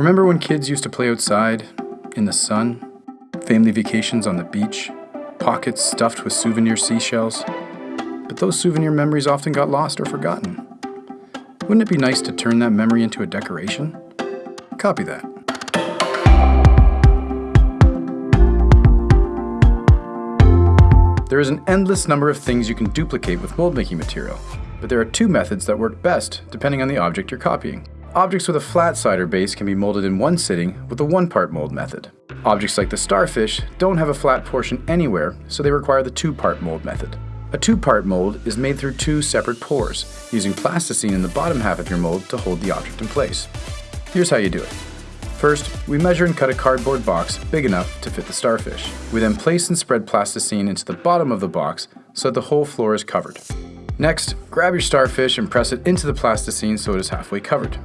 Remember when kids used to play outside, in the sun, family vacations on the beach, pockets stuffed with souvenir seashells? But those souvenir memories often got lost or forgotten. Wouldn't it be nice to turn that memory into a decoration? Copy that. There is an endless number of things you can duplicate with mold making material, but there are two methods that work best depending on the object you're copying. Objects with a flat side or base can be molded in one sitting with the one-part mold method. Objects like the starfish don't have a flat portion anywhere, so they require the two-part mold method. A two-part mold is made through two separate pours, using plasticine in the bottom half of your mold to hold the object in place. Here's how you do it. First, we measure and cut a cardboard box big enough to fit the starfish. We then place and spread plasticine into the bottom of the box so that the whole floor is covered. Next, grab your starfish and press it into the plasticine so it is halfway covered.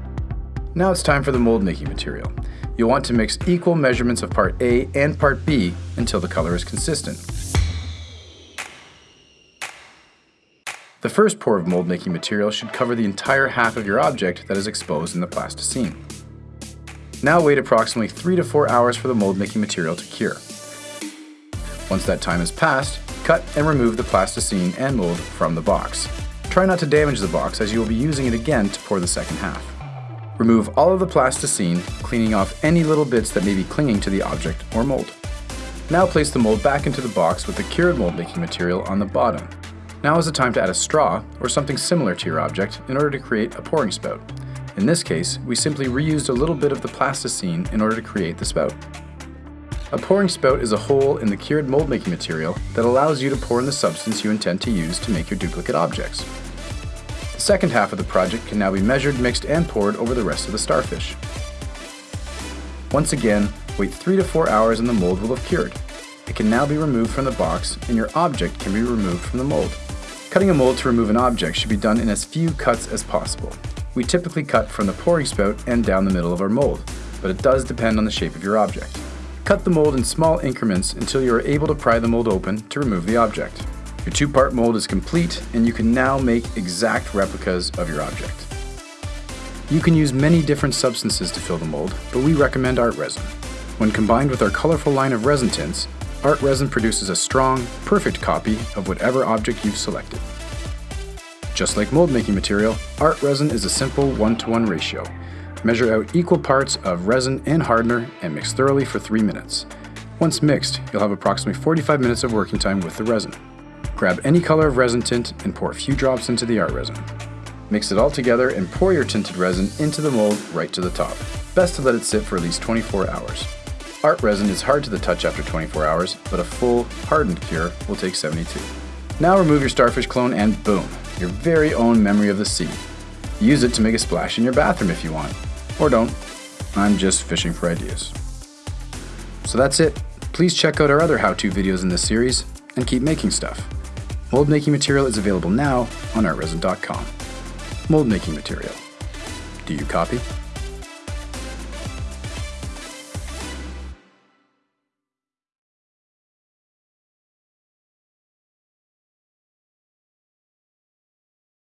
Now it's time for the mold making material. You'll want to mix equal measurements of part A and part B until the color is consistent. The first pour of mold making material should cover the entire half of your object that is exposed in the plasticine. Now wait approximately 3 to 4 hours for the mold making material to cure. Once that time has passed, cut and remove the plasticine and mold from the box. Try not to damage the box as you will be using it again to pour the second half. Remove all of the plasticine, cleaning off any little bits that may be clinging to the object or mold. Now place the mold back into the box with the cured mold making material on the bottom. Now is the time to add a straw or something similar to your object in order to create a pouring spout. In this case, we simply reused a little bit of the plasticine in order to create the spout. A pouring spout is a hole in the cured mold making material that allows you to pour in the substance you intend to use to make your duplicate objects. The second half of the project can now be measured, mixed, and poured over the rest of the starfish. Once again, wait 3 to 4 hours and the mold will have cured. It can now be removed from the box and your object can be removed from the mold. Cutting a mold to remove an object should be done in as few cuts as possible. We typically cut from the pouring spout and down the middle of our mold, but it does depend on the shape of your object. Cut the mold in small increments until you are able to pry the mold open to remove the object. Your two-part mold is complete and you can now make exact replicas of your object. You can use many different substances to fill the mold, but we recommend art resin. When combined with our colorful line of resin tints, art resin produces a strong, perfect copy of whatever object you've selected. Just like mold making material, art resin is a simple one-to-one -one ratio. Measure out equal parts of resin and hardener and mix thoroughly for 3 minutes. Once mixed, you'll have approximately 45 minutes of working time with the resin. Grab any color of resin tint and pour a few drops into the art resin. Mix it all together and pour your tinted resin into the mold right to the top. Best to let it sit for at least 24 hours. Art resin is hard to the touch after 24 hours, but a full, hardened cure will take 72. Now remove your starfish clone and boom, your very own memory of the sea. Use it to make a splash in your bathroom if you want. Or don't. I'm just fishing for ideas. So that's it. Please check out our other how-to videos in this series and keep making stuff. Mold making material is available now on artresin.com. Mold making material. Do you copy?